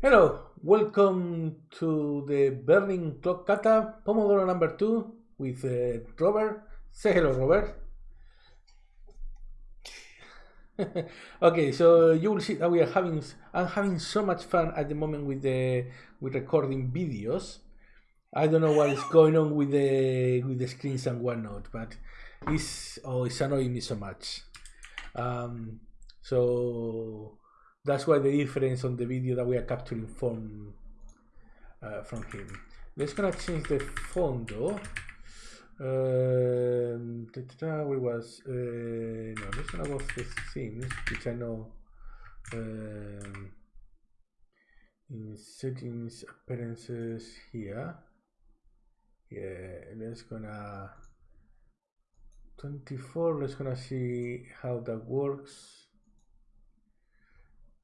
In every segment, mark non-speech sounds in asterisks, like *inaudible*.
Hello, welcome to the Berlin Clock Kata Pomodoro number two with uh, Robert. Say hello, Robert. *laughs* okay, so you will see that we are having I'm having so much fun at the moment with the with recording videos. I don't know what is going on with the with the screens and whatnot, but it's oh it's annoying me so much. Um, so that's why the difference on the video that we are capturing from uh, from him. Let's gonna change the fondo. Um, where was uh, no? Let's gonna go which I know. Um, in settings, appearances here. Yeah, let's gonna 24. Let's gonna see how that works.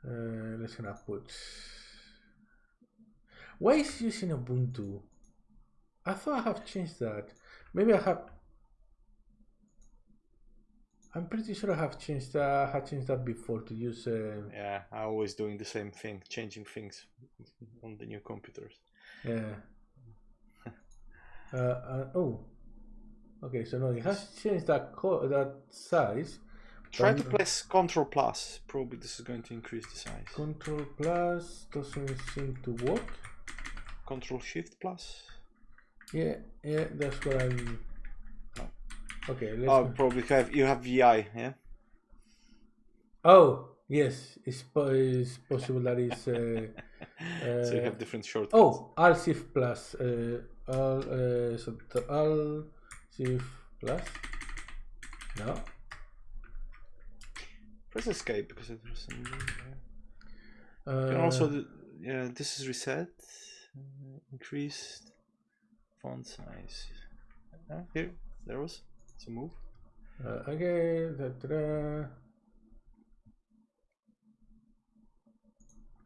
Uh, let's gonna put. Why is using Ubuntu? I thought I have changed that. Maybe I have. I'm pretty sure I have changed. Uh, I had changed that before to use. Uh, Yeah, I always doing the same thing, changing things on the new computers. yeah. *laughs* uh, uh, oh. Okay, so now it has changed that that size. Try to press Control Plus. Probably this is going to increase the size. Control plus doesn't seem to work. Control Shift Plus. Yeah, yeah, that's what I'm. Oh. Okay, let's. Oh, go. probably have you have VI, yeah. Oh, yes, it's, po- it's possible that is. *laughs* Uh, so you uh, have different shortcuts. oh, Alt Shift plus. Uh, Alt, uh, so Alt Shift plus. No. Press Escape because some. Yeah. Uh, also, do- yeah, this is reset, uh, increased font size. Uh, here, there was. It's a move. uh, okay. Da, da, da.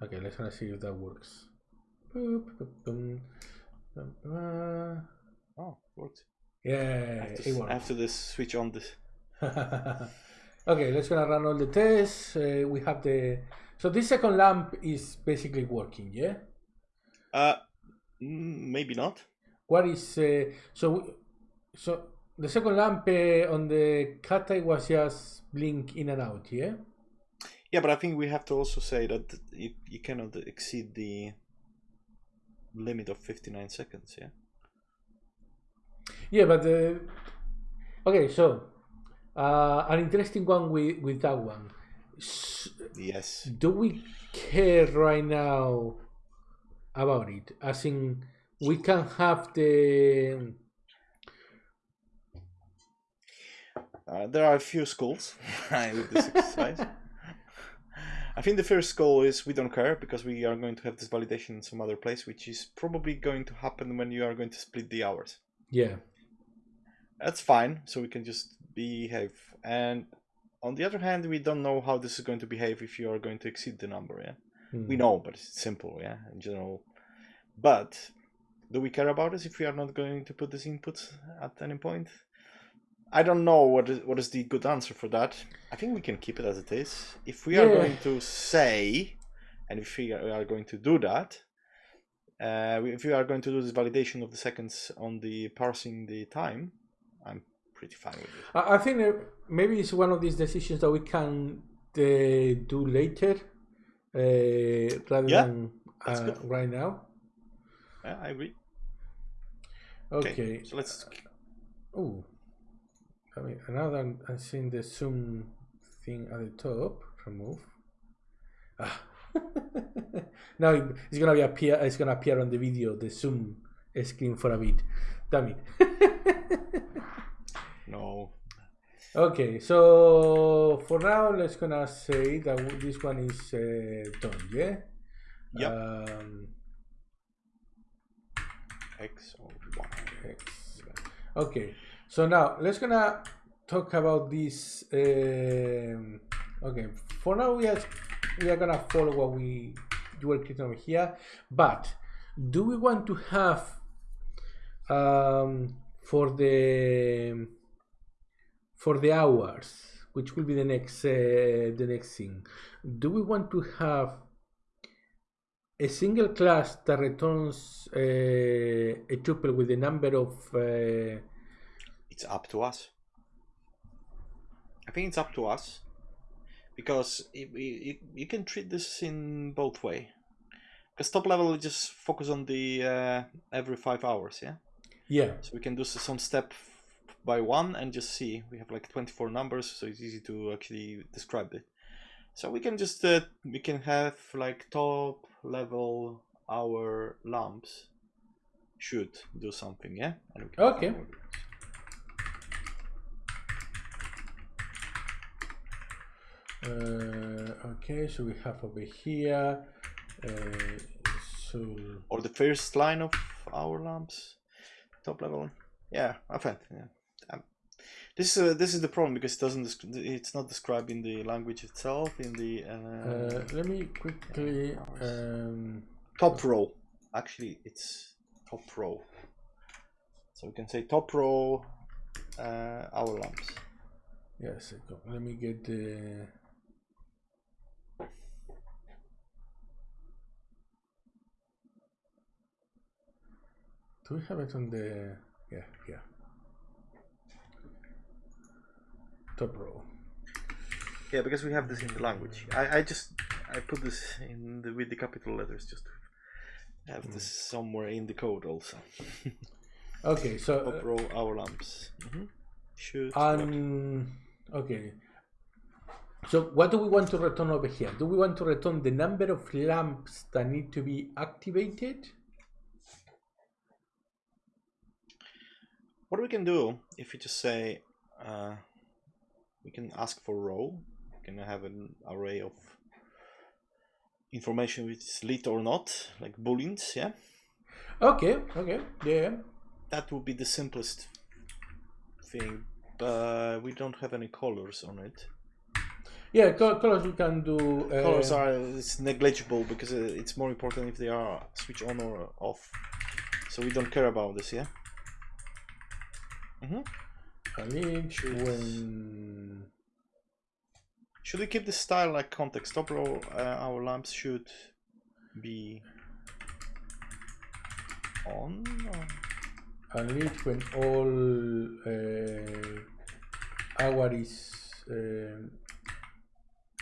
Okay, let's gonna see if that works. Boop, boop, boom. Bum, bum. Oh, worked. Yeah, have it to, works. I have to this switch on this. *laughs* okay, let's gonna run all the tests. Uh, we have the so this second lamp is basically working. Yeah. Uh, mm, maybe not. What is uh, so? So the second lamp uh, on the kata was just blink in and out. Yeah. Yeah, but I think we have to also say that you, you cannot exceed the limit of 59 seconds, yeah? Yeah, but uh, okay. So uh, an interesting one with with that one. Yes. do we care right now about it? As in, we can have the Uh, there are a few schools with this exercise. I think the first school is we don't care because we are going to have this validation in some other place, which is probably going to happen when you are going to split the hours. yeah. That's fine, so we can just behave. And on the other hand, we don't know how this is going to behave if you are going to exceed the number, yeah? Hmm. We know, but it's simple, yeah, in general. But do we care about this if we are not going to put this input at any point? I don't know what is what is the good answer for that. I think we can keep it as it is. If we are going to say, and if we are going to do that, uh, if we are going to do this validation of the seconds on the parsing the time, I'm pretty fine with it. I think maybe it's one of these decisions that we can uh, do later uh, rather Yeah, than uh, right now. Yeah, I agree. Okay. so let's. Oh, I mean, now that I'm seeing the zoom thing at the top, remove. Ah. *laughs* now it's gonna be appear. It's gonna appear on the video, the zoom screen for a bit. Damn it. *laughs* No. okay, so for now, let's gonna say that this one is uh, done. Yeah. Yep. Um, X or Y. Excellent. Okay, so now let's gonna talk about this. Um, okay, for now we are we are gonna follow what we were clicking over here, but do we want to have um, for the for the hours, which will be the next uh, the next thing? Do we want to have a single class that returns uh, a tuple with the number of uh, It's up to us. I think it's up to us because it, it, you can treat this in both way. Because top level just focus on the uh, every five hours, yeah. yeah So we can do some step by one and just see. We have like 24 numbers, so it's easy to actually describe it. So we can just uh, we can have like top level hour lamps should do something, yeah. And we can Okay. uh, okay so we have over here uh, so Or the first line of our lamps, top level. Yeah, I think, Yeah. Um, this is uh, this is the problem because it doesn't. It's not described in the language itself. In the uh, uh, let me quickly um, top row. Actually, it's top row. So we can say top row uh, hour lamps. yes let me get the do we have it on the yeah yeah top row Yeah, because we have this in the language. I, I just I put this in the with the capital letters just to have this somewhere in the code also. *laughs* okay so uh, row hour lamps. hmm Should Um, okay. So what do we want to return over here? Do we want to return the number of lamps that need to be activated? What we can do if you just say uh, we can ask for row, we can have an array of information which is lit or not, like booleans, yeah. Okay, okay, yeah. That would be the simplest thing, but we don't have any colors on it. Yeah, col- colors we can do. Uh, Colors are it's negligible because uh, it's more important if they are switch on or off. So we don't care about this, yeah. hmm lit Should- when. Should we keep the style like context? Top row, uh, hour lamps should be on. Or... A lit when all uh, hour is. Um,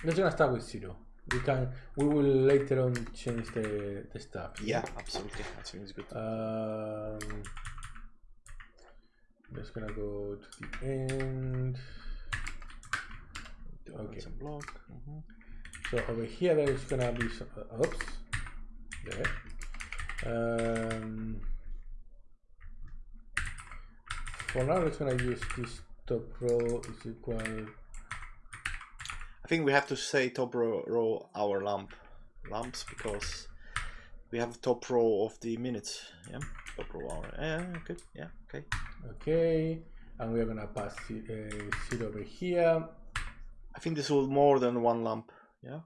let's gonna start with zero. We can. We will later on change the the stuff. Yeah, absolutely. That seems good. Um, just gonna go to the end. okay. Some block. mhm. So over here there is gonna be some. Uh, oops. There. Um, for now, it's gonna use this top row is equal. I think we have to say top row, row hour lamp lamps because we have top row of the minutes. Yeah, top row hour. Yeah, good. Yeah, okay. Okay, and we're gonna pass it, uh, over here. I think this will more than one lamp. Yeah,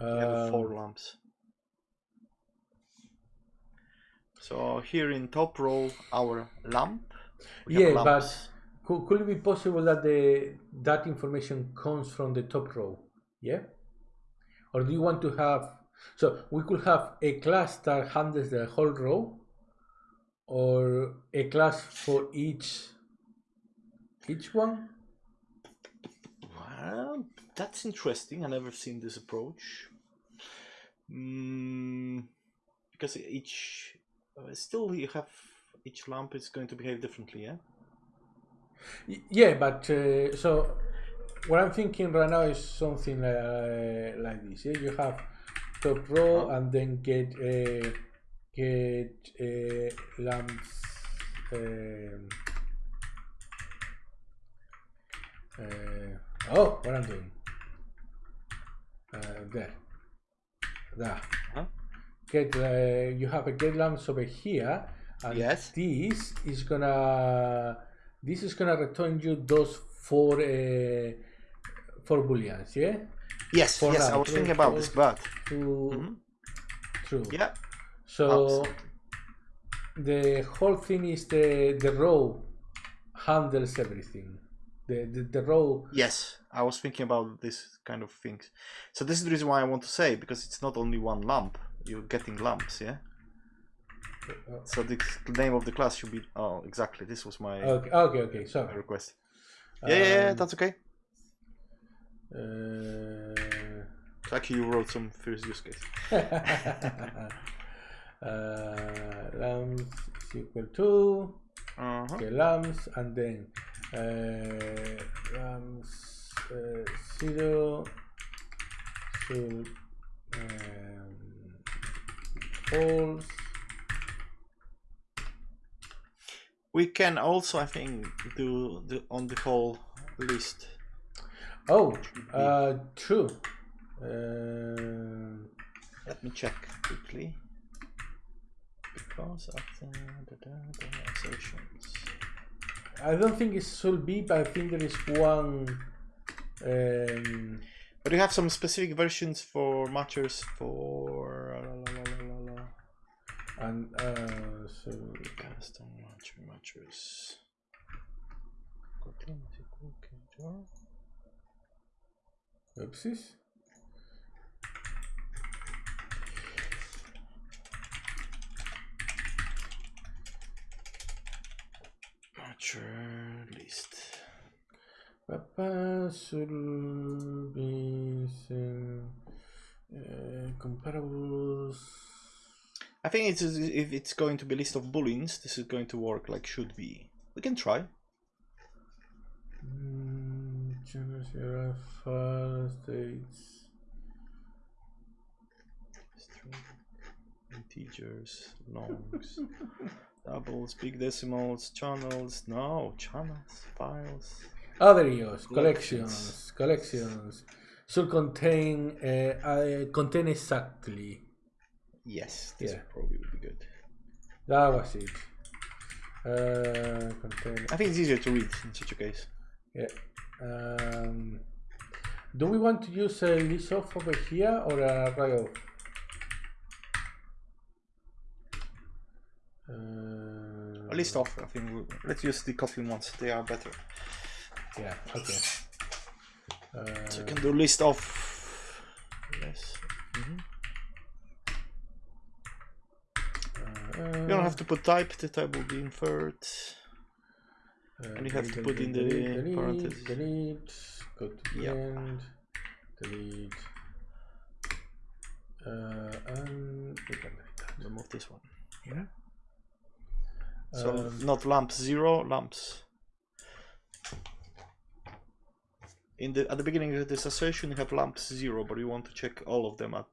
we have Um, four lamps. So here in top row, hour lamp. Yeah, but. Could, could it be possible that the that information comes from the top row? Yeah? Or do you want to have so we could have a class that handles the whole row or a class for each each one? Well, that's interesting. I never seen this approach. Mm, because each uh, still you have each lamp is going to behave differently. Yeah. Yeah, but uh, so what I'm thinking right now is something uh, like this. Yeah, you have top row and then get uh, get uh, lamps. Um, uh, oh, what I'm doing? Uh, there, there. Huh? Get uh, you have a get lamps over here, and Yes. this is gonna this is gonna return you those four uh, four booleans, yeah. Yes. For yes. I was true, thinking about this, but True, Mhm. true. yeah. So Absolutely. the whole thing is the the row handles everything. the, the, the row. Yes, I was thinking about this kind of things. So this is the reason why I want to say because it's not only one lump. You're getting lumps, yeah. Uh, So the name of the class should be. Oh, exactly. This was my Okay, okay, okay. Sorry. request. Yeah, yeah, yeah, Um, that's okay. Uh, Lucky you wrote some first use case. uh, lambs is equal to Uh-huh. okay, lambs and then uh, lambs uh, zero should um, false. We can also, I think, do the on the whole list. Oh, uh, true. Uh, Let me check quickly. Because of the, the, the, the assertions. I don't think it should be, but I think there is one. Um, But you have some specific versions for matchers for la, la, la, la, la, la. and uh, so custom matcher matchers. Kotlin is equal to jar. Oopsies. List. Papa should be uh, comparables. I think it's if it's going to be list of booleans, this is going to work like should be. We can try. Mm, general file states. String, integers, longs, *laughs* doubles, big decimals, channels. No, channels, files. Other EOS collections collections should contain uh, uh, contain exactly. Yes, this Yeah. probably would be good. That was it. Uh, contain. I think it's easier to read in such a case. Yeah. Um, do we want to use a list off over here or a array? Uh, A list off, I think. we- Let's use the Kotlin ones. They are better. Yeah. Okay. Uh, So you can do list off. Yes. uh, You don't have to put type. The type will be inferred. And you have to put in the delete, parentheses. Delete. Go to the Yep. end. Delete. Uh, and we can delete that. Remove this one. Yeah. So Um, not lamps zero, lamps. In the at the beginning of this assertion, you have lamps zero, but you want to check all of them at,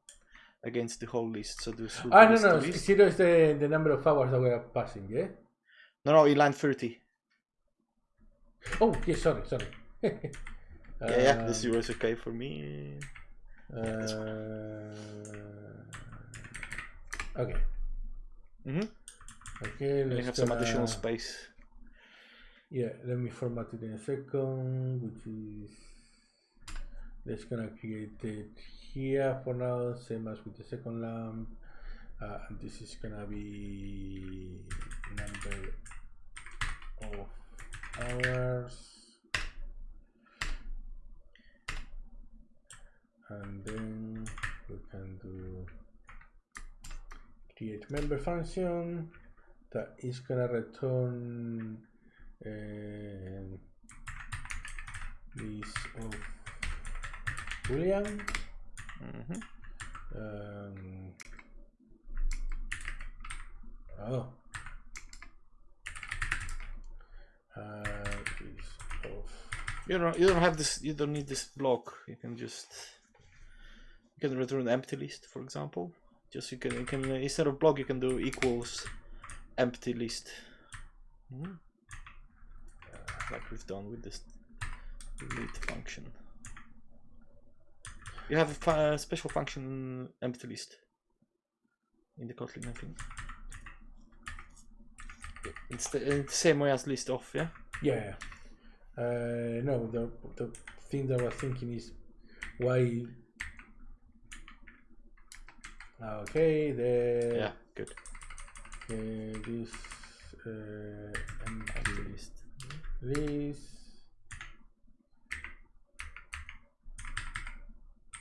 against the whole list. So this Ah, no, no. list. Zero is the, the number of hours that we are passing, yeah? No, no, in line thirty. Oh, yeah, sorry, sorry. *laughs* Yeah, yeah, the Um, zero is okay for me. Uh, okay. Mhm. Okay, And you let's have some additional space. Yeah, let me format it in a second, which is let's gonna create it here for now, same as with the second lamp. Uh, and this is gonna be number of hours. And then we can do create member function that is gonna return um, list of boolean Mhm. um, oh uh, list of You don't you don't have this you don't need this block. You can just you can return empty list, for example. Just you can you can uh, instead of block you can do equals empty list. Mhm. Like we've done with this delete function. You have a fu- special function empty list in the Kotlin, I think. It's the, uh, the same way as list off, yeah? Yeah. Uh, no, the, the thing that I was thinking is why. Okay, the. Yeah, good. Okay, this uh, empty list. This.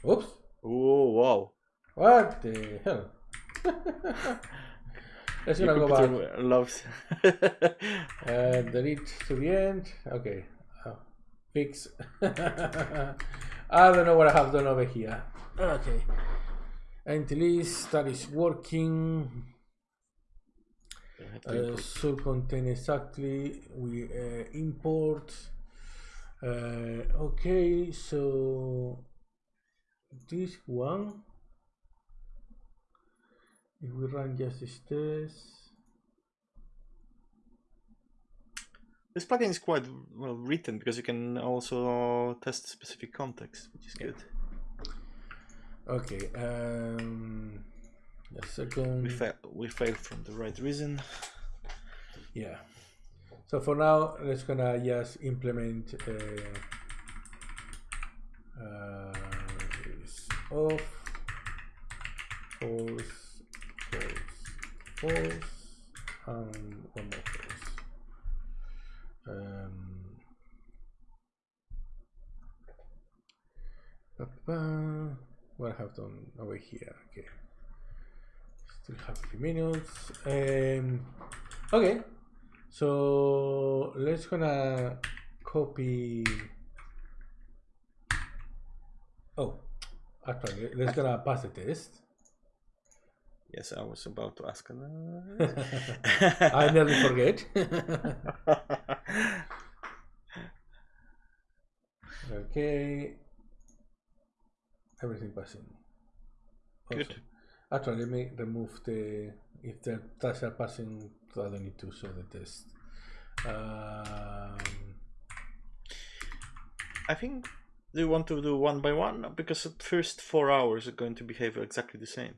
Oops. Oh, wow. What the hell? *laughs* *laughs* Let's gonna go back. loves. Uh, delete to the end. Okay. Oh, fix. I *laughs* don't know what I have done over here. Okay. Empty list that is working. Uh, so contain exactly. We uh, import. Uh, okay, so this one. If we run just this test. This plugin is quite well written because you can also test specific context, which is good. Okay. Um, a We second. fail. We failed from the right reason. Yeah. So for now, let's gonna just implement uh, uh, off, false, false, and one more false. Um, ba-ba, what I have done over here? Okay. Still have a few minutes. Um, okay. So let's gonna copy. Oh, actually, let's gonna pass the test. Yes, I was about to ask. *laughs* I nearly forget. *laughs* okay. Everything passing. Good. Actually, let me remove the if the tasks are passing. I don't need to show the test. Um, I think you want to do one by one because the first four hours are going to behave exactly the same.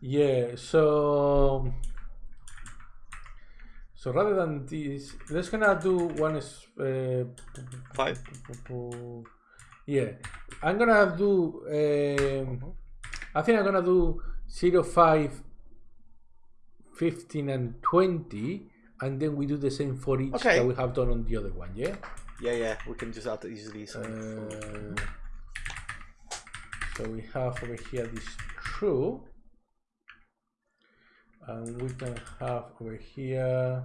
Yeah, so so rather than this, let's gonna do one is uh, Five. Yeah, I'm gonna do. Um, I think I'm gonna do 0, 5, 15, and 20, and then we do the same for each Okay. that we have done on the other one. Yeah. Yeah, yeah, we can just add easily. Some Uh, so we have over here this true, and we can have over here.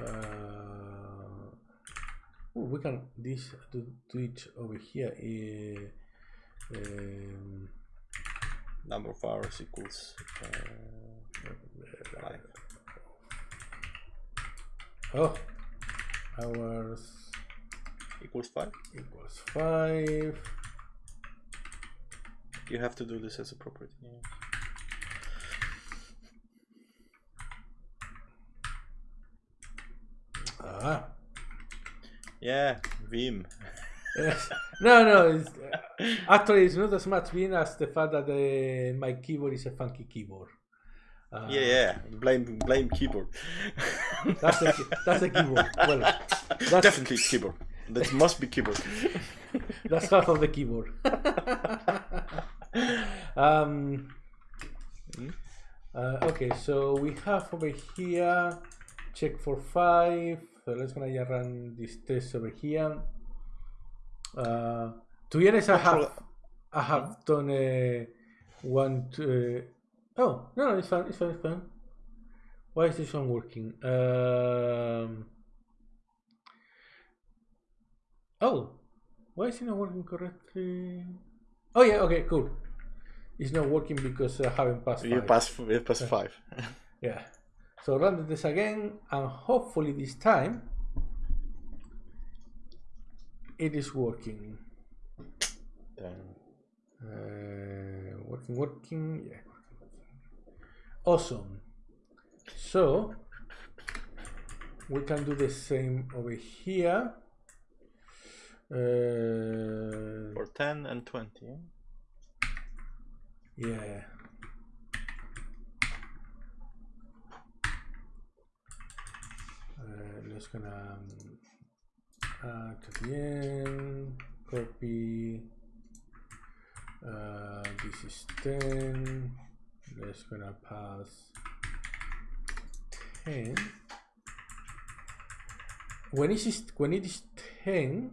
Uh, ooh, we can this do, do it over here. Uh, um, number of hours equals uh, five. oh, hours Equals five. equals five. You have to do this as a property. Yeah. Ah. Yeah, Vim. Yes. No, no. It's, actually, it's not as much Vim as the fact that uh, my keyboard is a funky keyboard. Uh, Yeah, yeah. Blame, blame keyboard. That's a that's a keyboard. Well, that's Definitely keyboard. That must be keyboard. *laughs* that's half of the keyboard. *laughs* um. Uh, okay, so we have over here check for five. So let's gonna just run this test over here. Uh, to be honest, I have I have done a one. To, uh, oh no, no, it's fine. It's fine. It's fine. Why is this one working? Um, oh, why is it not working correctly? Oh yeah, okay, cool. It's not working because I haven't passed. You five. pass, you pass five. *laughs* Yeah. So run this again, and hopefully this time it is working. Uh, working, working. Yeah. Awesome. So we can do the same over here. Uh, for 10 and 20. yeah? Uh, gonna um, to the end, copy. Uh, this is 10. Let's gonna pass 10. When it is when it is 10,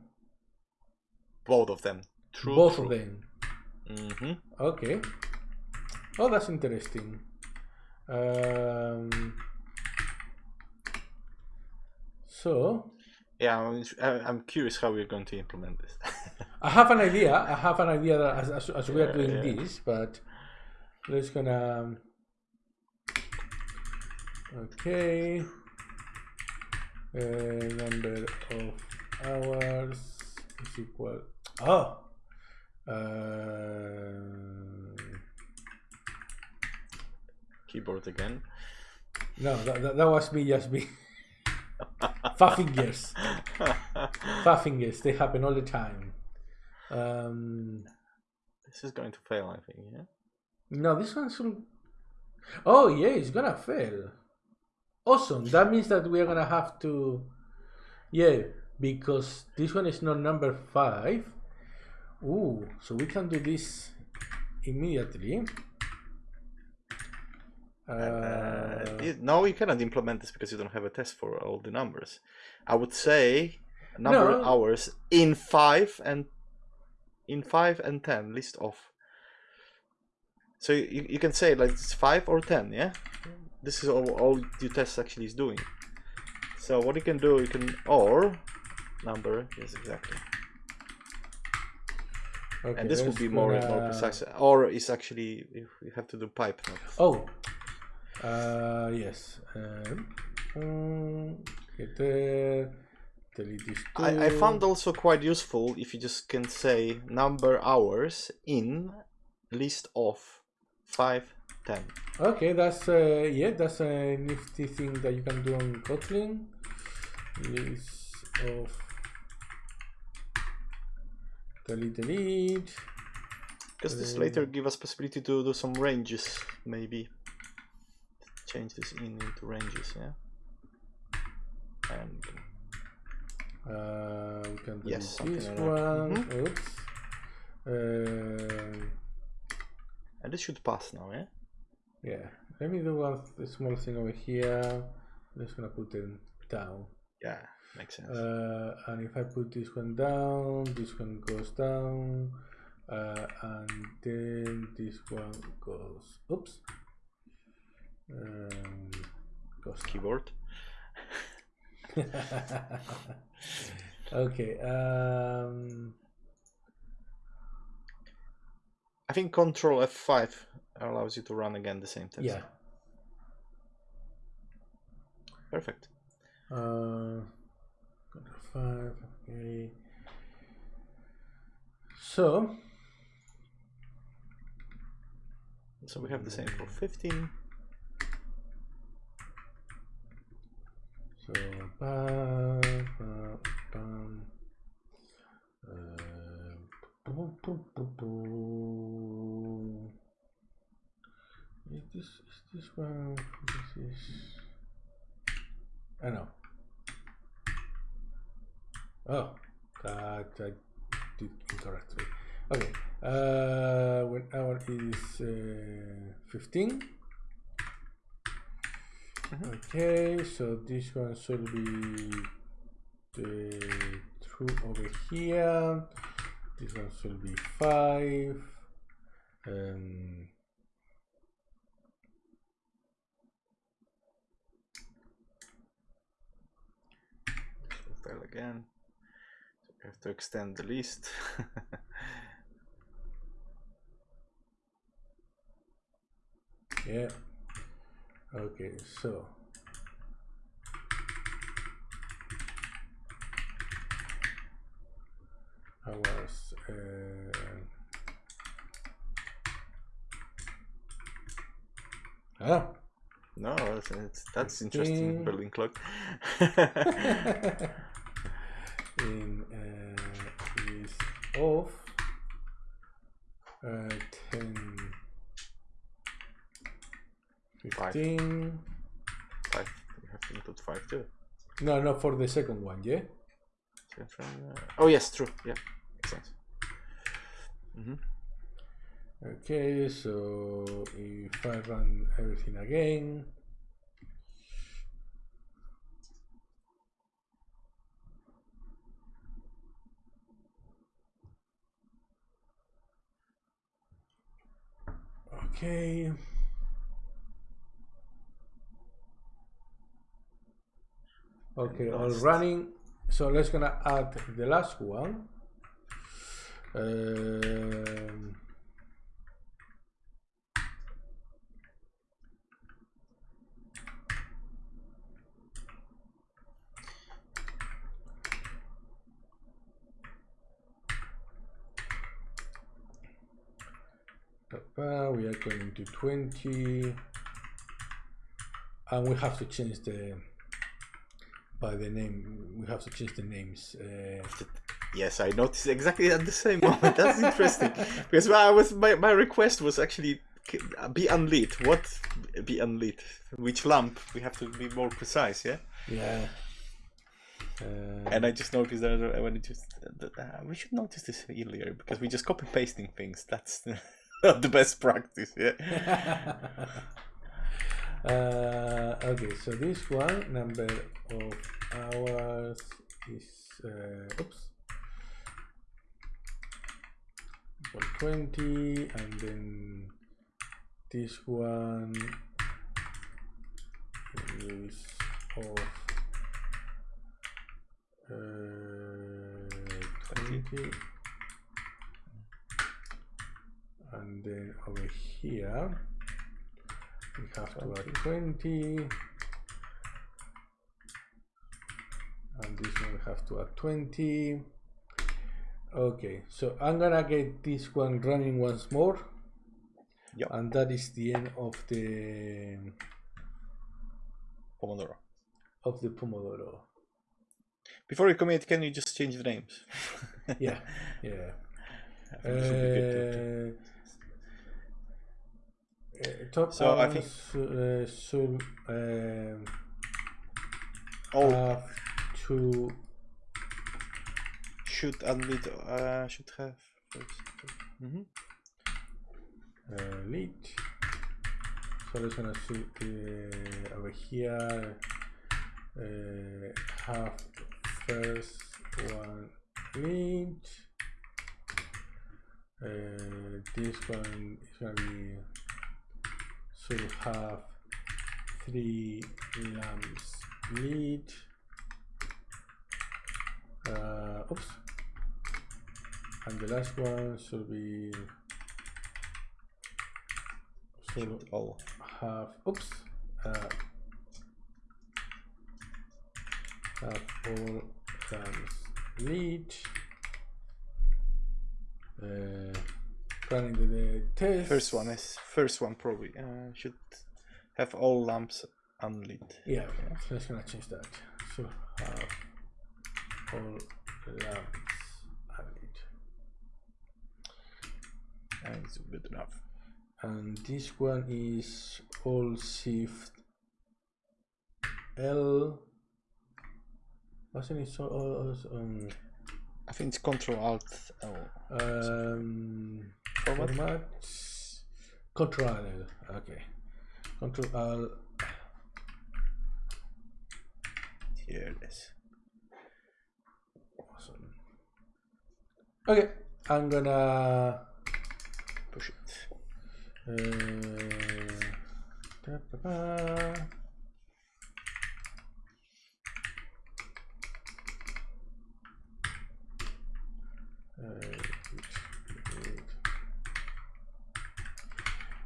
Both of them. True. both true. of them. Mm-hmm. Okay. Oh, that's interesting. Um, so Yeah, I'm, curious how we're going to implement this. I have an idea. *laughs* I have an idea that as, as, as we are doing yeah. this, but let's gonna. Okay. Uh, number of hours is equal. Oh. Uh, Keyboard again. no, that, that, that was me just me. *laughs* Five fingers. Five fingers. They happen all the time. Um, this is going to fail, I think. Yeah. No, this one should. Oh yeah, it's gonna fail. Awesome. That means that we are gonna have to. Yeah, because this one is not number five. Ooh, so we can do this immediately. Uh, Uh, it- no, you cannot implement this because you don't have a test for all the numbers. I would say number No. hours in five and in five and ten list off. So you, you can say like it's five or ten, yeah. This is all, all your test actually is doing. So what you can do, you can or number yes exactly, okay, and this would be more and more gonna- precise. Or is actually if you have to do pipe notes. Oh, uh, yes. Um, there. I, I found also quite useful if you just can say number hours in list of 5 10 Okay, that's uh, yeah, that's a nifty thing that you can do on Kotlin. List of delete delete. because this Uh, later give us possibility to do some ranges maybe change this in into ranges yeah and Uh, we can delete Yes, this like one. Mhm. Oops. Uh, and this should pass now yeah yeah, let me do one th- small thing over here. I'm just gonna put them down. yeah makes sense Uh, and if I put this one down, this one goes down, uh, and then this one goes. Oops. Um, goes keyboard *laughs* okay. Um, I think control F5 allows you to run again the same test yeah. perfect Uh, control five. Okay. So so we have the same for 15 So, ba, ba, bum. Uh. Is this is this one? This is. I know. Oh, that I did incorrectly. Okay. Uh, when hour is uh, fifteen. Okay, so this one should be the true over here. This one should be five. Um, This fail again. So we have to extend the list. *laughs* yeah. Okay, so. I was. Uh, ah. no, that's, it's, that's interesting Fifteen. Berlin clock. in uh, is off uh, 10 Five. 15 five. We have to include five too. no no for the second one yeah Oh yes, true. Yeah, makes sense. hmm okay so if I run everything again Okay. Okay, all running. So let's gonna add the last one. Um, we are going to 20 and we have to change the by the name we have to change the names uh, yes i noticed exactly at the same moment. That's interesting. *laughs* Because i was my, my request was actually be unlit. What be unlit? Which lamp? We have to be more precise yeah? Yeah. Uh, and I just noticed that when it just uh, we should notice this earlier because we just copy pasting things. That's *laughs* not the best practice, yeah. *laughs* uh, okay, so this one number of hours is uh, oops, 20, and then this one is of uh, 20 and then over here we have to add 20 and this one we have to add 20 okay so i'm gonna get this one running once more. Yep. and that is the end of the pomodoro. Of the pomodoro. Before you commit can you just change the names? Yeah yeah. *laughs* Uh, uh, top so I think uh, should um, oh. have to should unlead uh, should have first. Mm -hmm. uh, lead. So let's gonna see uh, over here. Uh, have first one lead. Uh, this one is gonna be so we have three lamps lead uh, oops. And the last one should be should all. have oops uh, have all lamps lead uh, running the, the test. First one is first one probably uh, should have all lamps unlit. Yeah, yeah. So let's gonna change that. So have all lamps unlit. And it's good enough. And this one is all shift L. Wasn't it so? Uh, um, I think it's Control Alt L. Um, format. format. Control. Okay. Control L. Here it is. Awesome. Okay, I'm gonna push it. Uh, da, da, da.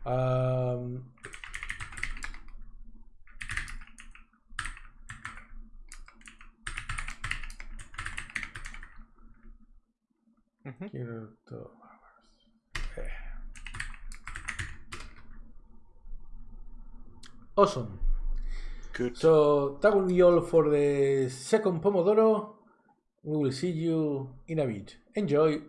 Um, mm-hmm. Awesome. Good. So that will be all for the second Pomodoro. We will see you in a bit. Enjoy.